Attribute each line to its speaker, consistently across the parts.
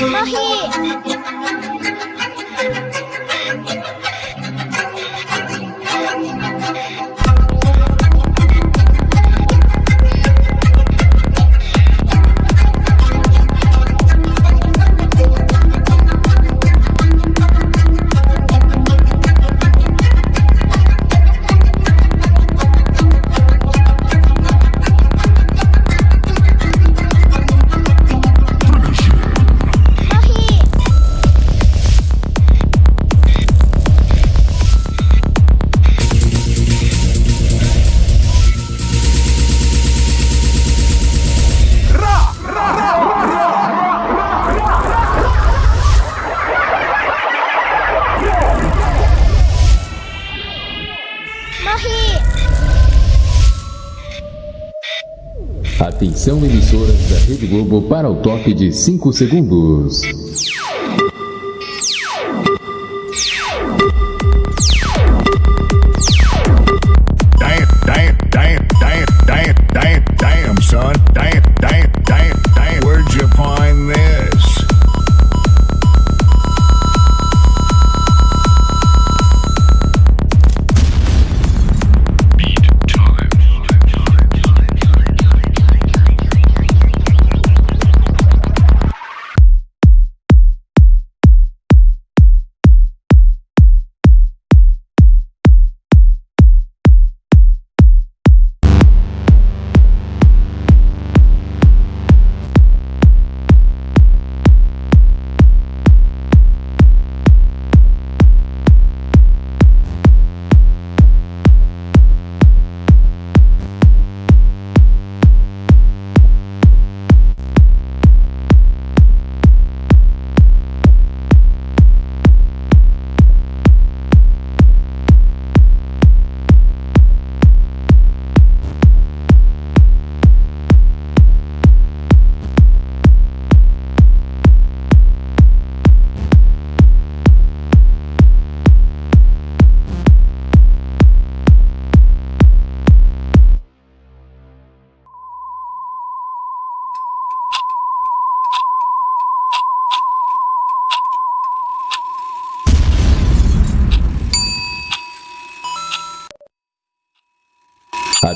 Speaker 1: コーヒー。Atenção emissoras da Rede Globo para o toque de 5 segundos.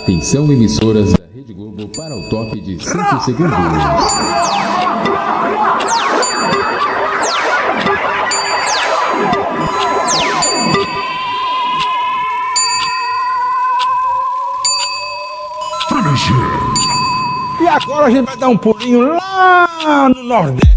Speaker 1: Atenção emissoras da Rede Globo para o toque de 5 segundos.
Speaker 2: E agora a gente vai dar um pulinho lá no Nordeste.